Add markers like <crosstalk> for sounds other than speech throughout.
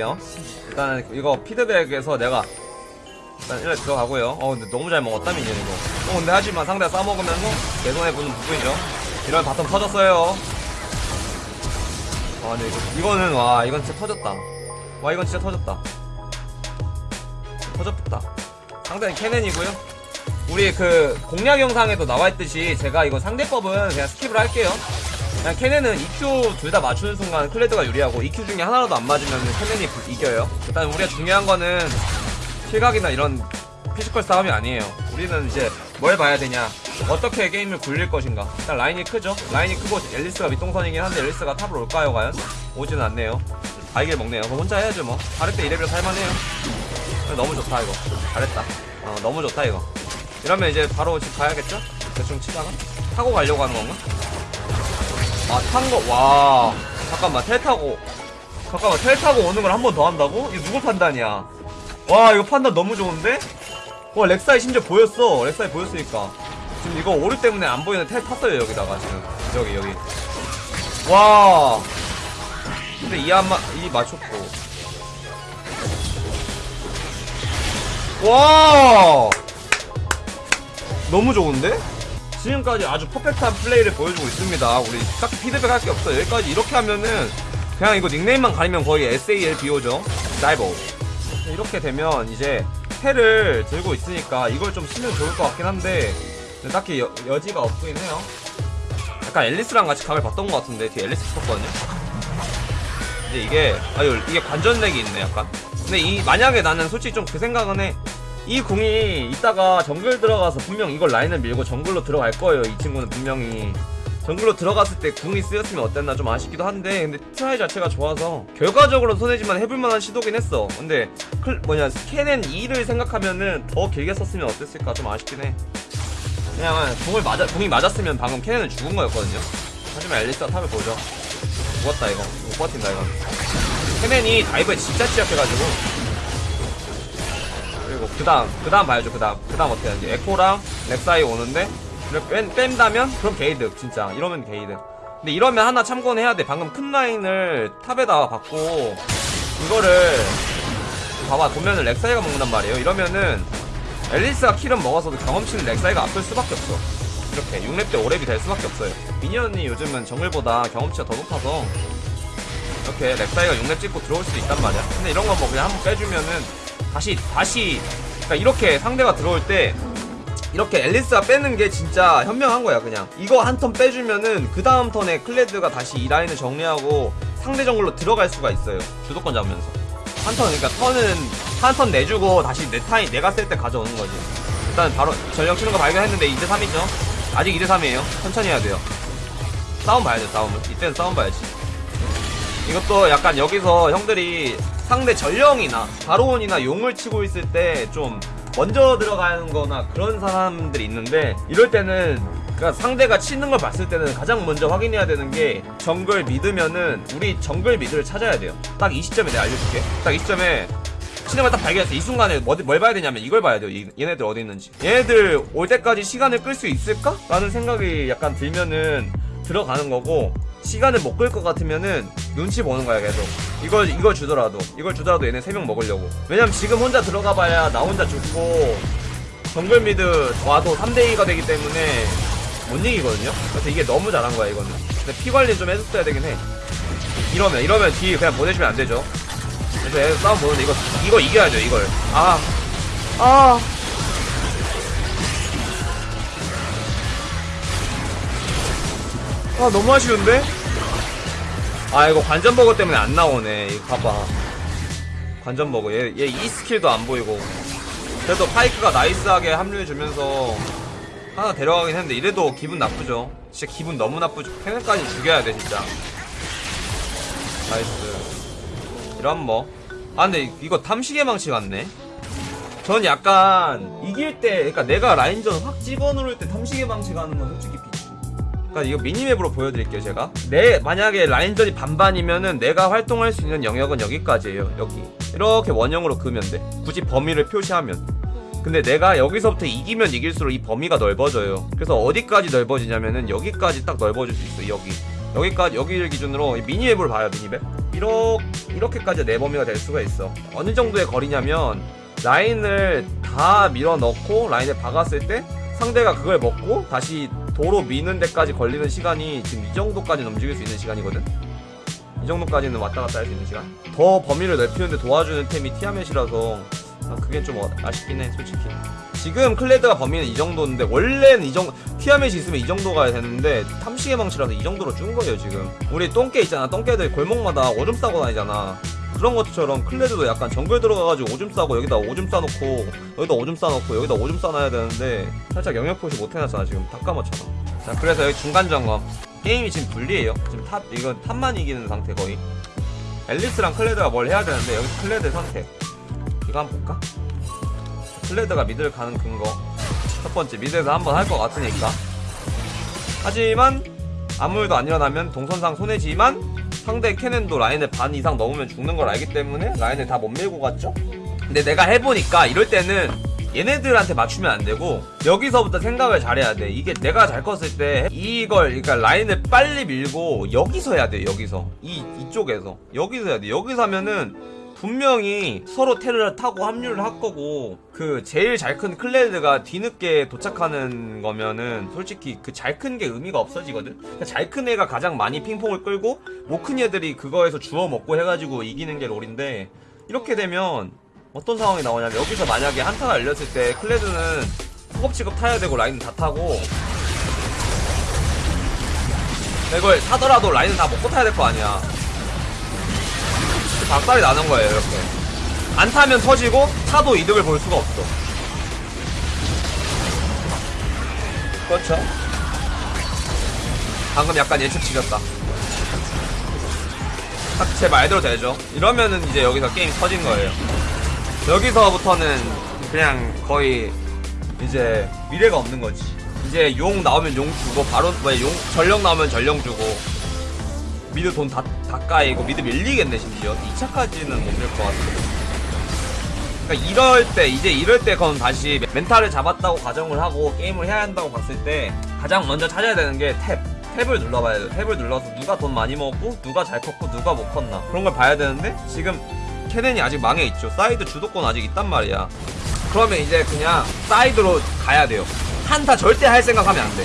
요. 일단 이거 피드백에서 내가 일단 1회 들어가고요. 어 근데 너무 잘 먹었다 민현이 이거. 어 근데 하지만 상대가 싸먹으면서 개손해보는 부분이죠? 이런 bottom 터졌어요. 아 근데 이거, 이거 는 와 이건 진짜 터졌다. 와 이건 진짜 터졌다. 터졌다. 상대는 케넨이고요. 우리 그 공략 영상에도 나와있듯이 제가 이거 상대법은 그냥 skip을 할게요 그냥 캐넨은 EQ 둘 다 맞추는 순간 클레드가 유리하고 EQ 중에 하나라도 안 맞으면 캐넨이 부- 이겨요. 일단 우리가 중요한 거는 딜각이나 이런 physical 싸움이 아니에요. 우리는 이제 뭘 봐야 되냐, 어떻게 게임을 굴릴 것인가. 일단 라인이 크죠. 라인이 크고 앨리스가 윗동선이긴 한데 앨리스가 top을 올까요 과연? 오지는 않네요. 바위게 먹네요. 그럼 혼자 해야죠 뭐. 때 이레벨 살만해요. 너무 좋다 이거. 잘했다. 어 너무 좋다 이거. 이러면 이제 바로 집 가야겠죠? 대충 치다가 타고 가려고 하는 건가? 아, 탄 거, 와. 잠깐만, 텔 타고. 잠깐만, 텔 타고 오는 걸 한 번 더 한다고? 이거 누구 판단이야? 와, 이거 판단 너무 좋은데? 와, 렉사이 심지어 보였어. 렉사이 보였으니까. 지금 이거 오류 때문에 안 보이는 텔 탔어요, 여기다가, 지금. 여기, 여기. 와. 근데 이안 마, 이 맞췄고. 와! 너무 좋은데? 지금까지 아주 퍼펙트한 플레이를 보여주고 있습니다. 우리 딱히 피드백 할 게 없어요. 여기까지 이렇게 하면은 그냥 이거 닉네임만 가리면 거의 SALBO죠. 다이버. 이렇게 되면 이제 패를 들고 있으니까 이걸 좀 쓰면 좋을 것 같긴 한데 딱히 여, 여지가 없긴 해요. 약간 앨리스랑 같이 각을 봤던 것 같은데 뒤에 앨리스 있었거든요. 근데 이게 아유 이게 관전렉이 있네 약간. 근데 이 만약에 나는 솔직히 좀 그 생각은 해. 이 궁이 이따가 정글 들어가서 분명 이걸 라인을 밀고 정글로 들어갈 거예요. 이 친구는 분명히 정글로 들어갔을 때 궁이 쓰였으면 어땠나 좀 아쉽기도 한데 근데 try 자체가 좋아서 결과적으로 손해지만 해볼만한 시도긴 했어. 근데 클 뭐냐 캐넨 E를 생각하면은 더 길게 썼으면 어땠을까 좀 아쉽긴 해. 그냥 궁을 맞아 궁이 맞았으면 방금 캐넨은 죽은 거였거든요. 하지만 앨리스가 top을 보죠. 죽었다 이거 못 버틴다 이거. 캐넨이 dive에 진짜 취약해가지고 그 다음 그 다음 봐야죠 그 다음. 그 다음 어떻게 하는지. 에코랑 렉사이 오는데 뺀, 뺀다면 그럼 개이득 진짜. 이러면 개이득. 근데 이러면 하나 참고는 해야 돼. 방금 큰 라인을 top에다가 박고 이거를 봐봐. 보면은 렉사이가 먹는단 말이에요. 이러면은 앨리스가 kill은 먹어서도 경험치는 렉사이가 앞설 수밖에 없어. 이렇게 6렙 때 5렙이 될 수밖에 없어요. minion이 요즘은 정글보다 경험치가 더 높아서 이렇게 렉사이가 6렙 찍고 들어올 수도 있단 말이야. 근데 이런 거 뭐 그냥 한번 빼주면은 다시 다시. 그러니까 이렇게 상대가 들어올 때 이렇게 앨리스가 빼는 게 진짜 현명한 거야 그냥. 이거 한 턴 빼주면은 그 다음 턴에 클레드가 다시 이 라인을 정리하고 상대 정글로 들어갈 수가 있어요 주도권 잡으면서. 한 턴 그러니까 턴은 한 턴 내주고 다시 내 타임 내가 쓸 때 가져오는 거지. 일단 바로 전령 치는 거 발견했는데 2대 3이죠? 아직 2대 3이에요. 천천히 해야 돼요. 싸움 봐야 돼 싸움을 이때는 싸움 봐야지. 이것도 약간 여기서 형들이 상대 전령이나 바로온이나 용을 치고 있을 때 좀 먼저 들어가는 거나 그런 사람들이 있는데 이럴 때는 그러니까 상대가 치는 걸 봤을 때는 가장 먼저 확인해야 되는 게 정글 미드면은 우리 정글 미드를 찾아야 돼요. 딱 이 시점에 내가 알려줄게. 딱 이 시점에 걸딱 발견했어. 이 순간에 뭐, 뭘 봐야 되냐면 이걸 봐야 돼요. 이- 얘네들 어디 있는지. 얘네들 올 때까지 시간을 끌 수 있을까? 라는 생각이 약간 들면은 들어가는 거고 시간을 못 끌 것 같으면은 눈치 보는 거야 계속. 이걸 이걸 주더라도. 이걸 주더라도 얘네 세명 먹으려고. 왜냐면 지금 혼자 들어가 봐야 나 혼자 죽고 정글 미드 와도 3대2가 되기 때문에 못 이기거든요? 그래서 이게 너무 잘한 거야 이거는. 근데 피 관리 좀 해줬어야 되긴 해. 이러면 이러면 뒤 그냥 보내주면 안 되죠. 그래서 얘 싸움 보는데 이거 이거 이겨야죠 이걸. 아 아. 아 너무 아쉬운데? 아 이거 관전버그 때문에 안 나오네 이거 봐봐. 관전버그. 얘 얘 E 스킬도 안 보이고. 그래도 파이크가 nice하게 합류해주면서 하나 데려가긴 했는데 이래도 기분 나쁘죠. 진짜 기분 너무 나쁘죠. 캐넨까지 죽여야 돼 진짜. nice. 이런 뭐아 근데 이거 탐식의 망치 갔네. 전 약간 이길 때 그러니까 내가 라인전 확 집어넣을 때 탐식의 망치 가는 건 솔직히 그러니까 이거 미니맵으로 보여드릴게요 제가. 내 만약에 라인전이 반반이면은 내가 활동할 수 있는 영역은 여기까지예요 여기. 이렇게 원형으로 그으면 돼. 굳이 범위를 표시하면. 근데 내가 여기서부터 이기면 이길수록 이 범위가 넓어져요. 그래서 어디까지 넓어지냐면은 여기까지 딱 넓어질 수 있어 여기. 여기까지 여기를 기준으로 이 미니맵을 봐요 미니맵. 이렇게 이렇게까지 내 범위가 될 수가 있어. 어느 정도의 거리냐면 라인을 다 밀어 넣고 라인에 박았을 때 상대가 그걸 먹고 다시 도로 미는 데까지 걸리는 시간이 지금 이 정도까지는 움직일 수 있는 시간이거든? 이 정도까지는 왔다 갔다 할 수 있는 시간. 더 범위를 넓히는데 도와주는 템이 티아멧이라서 아, 그게 좀 어- 아쉽긴 해 솔직히. 지금 클레드가 범위는 이 정도인데 원래는 이 정도 티아멧이 있으면 이 정도 가야 되는데 탐식의 망치라서 이 정도로 준 거예요 지금. 우리 똥개 있잖아. 똥개들 골목마다 오줌 싸고 다니잖아 그런 것처럼 클레드도 약간 정글 들어가가지고 오줌 싸고 여기다 오줌 싸놓고 여기다 오줌 싸놓고 여기다 오줌 싸놔야 되는데 살짝 영역 표시 못 해놨잖아 지금 다 까먹잖아 자 그래서 여기 중간 점검. 게임이 지금 불리해요. 지금 top 이건 top만 이기는 상태 거의. 앨리스랑 클레드가 뭘 해야 되는데 여기 클레드 선택 이거 한번 볼까? 클레드가 mid를 가는 근거. 첫 번째 mid에서 한번 할 것 같으니까. 하지만 아무 일도 안 일어나면 동선상 손해지만 상대 캐넨도 라인을 반 이상 넘으면 죽는 걸 알기 때문에 라인을 다 못 밀고 갔죠? 근데 내가 해보니까 이럴 때는 얘네들한테 맞추면 안 되고 여기서부터 생각을 잘해야 돼. 이게 내가 잘 컸을 때 이걸 그러니까 라인을 빨리 밀고 여기서 해야 돼 여기서. 이 이쪽에서. 여기서 해야 돼. 여기서 하면은 분명히 서로 테르를 타고 합류를 할 거고 그 제일 잘 큰 클레드가 뒤늦게 도착하는 거면은 솔직히 그 잘 큰 게 의미가 없어지거든? 그러니까 잘큰 애가 가장 많이 핑퐁을 끌고 못 큰 애들이 그거에서 주워 먹고 해가지고 이기는 게 롤인데 이렇게 되면 어떤 상황이 나오냐면 여기서 만약에 한타가 열렸을 때 클레드는 허겁지겁 타야 되고 라인은 다 타고 이걸 타더라도 라인은 다 먹고 타야 될 거 아니야 박살이 나는 거예요 이렇게. 안 타면 터지고 타도 이득을 볼 수가 없어. 그렇죠? 방금 약간 예측 지렸다. 딱 제 말대로 되죠. 이러면은 이제 여기서 게임 터진 거예요. 여기서부터는 그냥 거의 이제 미래가 없는 거지. 이제 용 나오면 용 주고 바로 뭐용 전령 나오면 전령 주고 mid 돈 다 다 까이고 mid 밀리겠네 심지어 2차까지는 못 밀 것 같아 그러니까 이럴 때 이제 이럴 때 그건 다시 멘탈을 잡았다고 가정을 하고 게임을 해야 한다고 봤을 때 가장 먼저 찾아야 되는 게 tab. tab을 눌러봐야 돼. tab을 눌러서 누가 돈 많이 먹고 누가 잘 컸고 누가 못 컸나 그런 걸 봐야 되는데 지금 캐넨이 아직 망해 있죠. 사이드 주도권 아직 있단 말이야. 그러면 이제 그냥 사이드로 가야 돼요. 한타 절대 할 생각하면 안 돼.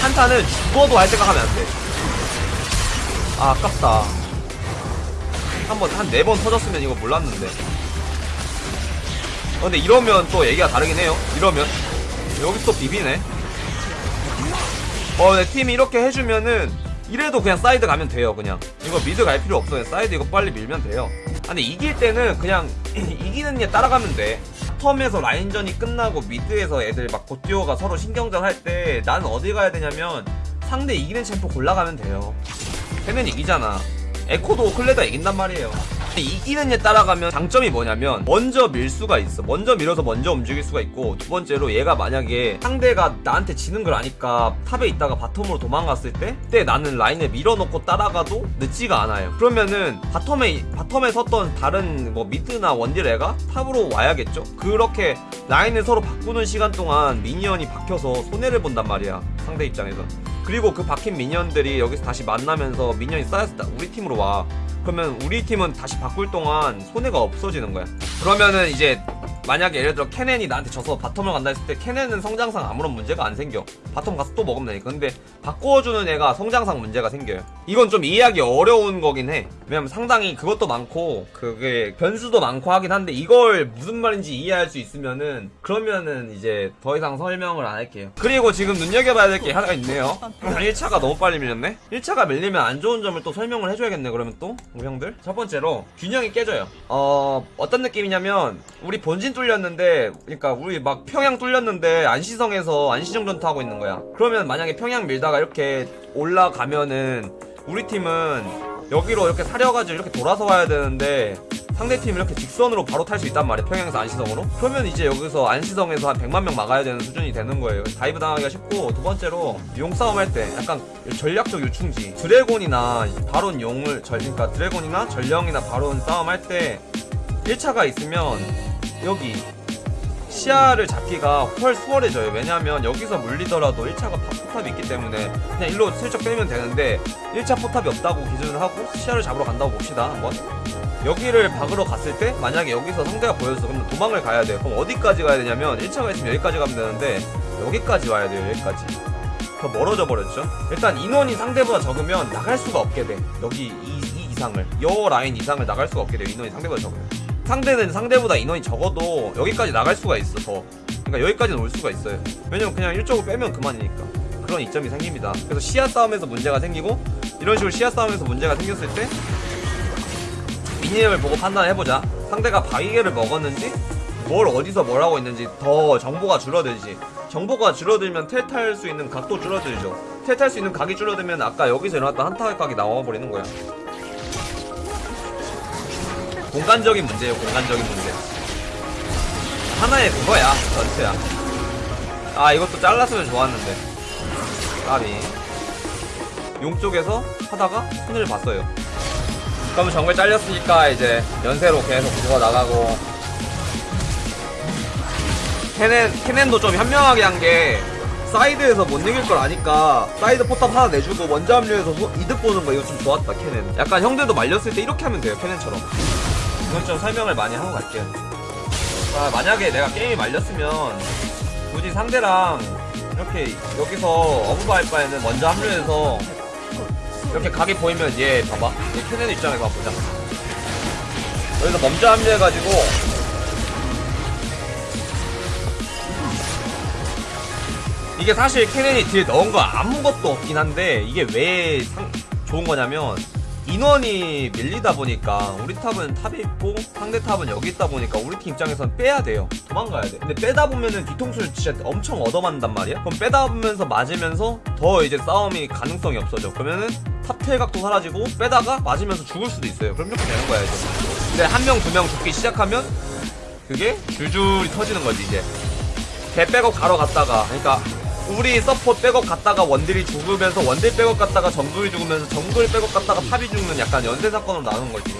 한타는 죽어도 할 생각하면 안 돼. 아, 아깝다. 한 번, 한 네 번 터졌으면 이거 몰랐는데. 어, 근데 이러면 또 얘기가 다르긴 해요. 이러면. 여기 또 비비네. 어, 내 팀이 이렇게 해주면은, 이래도 그냥 사이드 가면 돼요, 그냥. 이거 mid 갈 필요 없어. 그냥 사이드 이거 빨리 밀면 돼요. 아, 근데 이길 때는 그냥, <clears throat> 이기는 애 따라가면 돼. 텀에서 라인전이 끝나고 mid에서 애들 막 곧뛰어가 서로 신경전 할 때 나는 어디 가야 되냐면 상대 이기는 champ 골라가면 돼요. 걔는 이기잖아. 에코도 클레다 이긴단 말이에요. 이기는 애 따라가면 장점이 뭐냐면 먼저 밀 수가 있어. 먼저 밀어서 먼저 움직일 수가 있고 두 번째로 얘가 만약에 상대가 나한테 지는 걸 아니까 top에 있다가 bottom으로 도망갔을 때 그때 나는 라인에 밀어놓고 따라가도 늦지가 않아요. 그러면은 bottom에 bottom에 섰던 다른 뭐 mid나 원딜 애가 top으로 와야겠죠. 그렇게 라인을 서로 바꾸는 시간 동안 minion이 박혀서 손해를 본단 말이야. 상대 입장에서. 그리고 그 박힌 minion들이 여기서 다시 만나면서 minion이 쌓였을 때 우리 팀으로 와. 그러면 우리 팀은 다시 바꿀 동안 손해가 없어지는 거야. 그러면은 이제 만약에 예를 들어 캐넨이 나한테 져서 bottom을 간다 했을 때 캐넨은 성장상 아무런 문제가 안 생겨. bottom 가서 또 먹으면 되니까. 근데 바꿔주는 애가 성장상 문제가 생겨요. 이건 좀 이해하기 어려운 거긴 해. 왜냐면 상당히 그것도 많고 그게 변수도 많고 하긴 한데 이걸 무슨 말인지 이해할 수 있으면은 그러면은 이제 더 이상 설명을 안 할게요. 그리고 지금 눈여겨봐야 될 게 하나가 있네요. 1차가 너무 빨리 밀렸네? 1차가 밀리면 안 좋은 점을 또 설명을 해줘야겠네 그러면 또 우리 형들 첫 번째로 균형이 깨져요 어 어떤 느낌이냐면 우리 본진 뚫렸는데 그러니까 우리 막 평양 뚫렸는데 안시성에서 안시정전 타고 있는 거야. 그러면 만약에 평양 밀다가 이렇게 올라가면은 우리 팀은 여기로 이렇게 사려가지고 이렇게 돌아서 와야 되는데 상대팀 이렇게 직선으로 바로 탈 수 있단 말이야 평양에서 안시성으로. 그러면 이제 여기서 안시성에서 한 100만 명 막아야 되는 수준이 되는 거예요. dive 당하기가 쉽고 두 번째로 용 싸움 할 때 약간 전략적 요충지. 드래곤이나 바론 용을 절 그러니까 드래곤이나 전령이나 바론 싸움 할 때 1차가 있으면 여기 시야를 잡기가 훨 수월해져요. 왜냐하면 여기서 물리더라도 1차가 포탑이 있기 때문에 그냥 일로 슬쩍 빼면 되는데 1차 포탑이 없다고 기준을 하고 시야를 잡으러 간다고 봅시다. 한번. 여기를 박으러 갔을 때 만약에 여기서 상대가 보여서 그럼 도망을 가야 돼요 그럼 어디까지 가야 되냐면 1차가 있으면 여기까지 가면 되는데 여기까지 와야 돼요 여기까지 더 멀어져 버렸죠 일단 인원이 상대보다 적으면 나갈 수가 없게 돼 여기 이, 이 이상을 요 라인 이상을 나갈 수가 없게 돼요 인원이 상대보다 적으면 상대는 상대보다 인원이 적어도 여기까지 나갈 수가 있어 더 그러니까 여기까지는 올 수가 있어요. 왜냐면 그냥 이쪽으로 빼면 그만이니까. 그런 이점이 생깁니다. 그래서 시야 싸움에서 문제가 생기고 이런 식으로 시야 싸움에서 문제가 생겼을 때 미니맵을 보고 판단해보자. 상대가 바위개를 먹었는지 뭘 어디서 뭘 하고 있는지 더 정보가 줄어들지. 정보가 줄어들면 텔탈 수 있는 각도 줄어들죠. 텔탈 수 있는 각이 줄어들면 아까 여기서 일어났던 한타 각이 나와버리는 거야 공간적인 문제예요 공간적인 문제. 하나의 그거야 전체야. 아 이것도 잘랐으면 좋았는데. 까비. 용 쪽에서 하다가 손해 봤어요. 그럼 정글 잘렸으니까 이제 연쇄로 계속 죽어 나가고. 케넨 케넨도 좀 현명하게 한 게 사이드에서 못 이길 걸 아니까 사이드 포탑 하나 내주고 먼저 합류해서 소- 이득 보는 거 이거 좀 좋았다 케넨. 약간 형들도 말렸을 때 이렇게 하면 돼요 케넨처럼 이건 좀 설명을 많이 하고 갈게요. 아, 만약에 내가 게임이 말렸으면 굳이 상대랑 이렇게 여기서 어부바 할 바에는 먼저 합류해서 이렇게 각이 보이면 얘 봐봐. 얘 캐넨 입장에서 한번 보자. 여기서 먼저 합류해가지고 이게 사실 캐넨이 딜 넣은 거 아무것도 없긴 한데 이게 왜 상, 좋은 거냐면 인원이 밀리다 보니까 우리 탑은 탑에 있고 상대 탑은 여기 있다 보니까 우리 팀 입장에선 빼야 돼요. 도망가야 돼. 근데 빼다 보면은 뒤통수를 진짜 엄청 얻어맞는단 말이야? 그럼 빼다 보면서 맞으면서 더 이제 싸움이 가능성이 없어져. 그러면은 탑텔 각도 사라지고 빼다가 맞으면서 죽을 수도 있어요. 그럼 이렇게 되는 거야 이제. 근데 한 명 두 명 죽기 시작하면 그게 줄줄이 터지는 거지 이제. 개 백업 가러 갔다가 그러니까 우리 서포트 백업 갔다가 원딜이 죽으면서 원딜 백업 갔다가 정글이 죽으면서 정글 백업 갔다가 top이 죽는 약간 연쇄 사건으로 나오는 거지.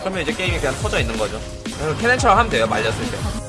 그러면 이제 게임이 그냥 터져 있는 거죠. 캐넨처럼 하면 돼요 말렸을 때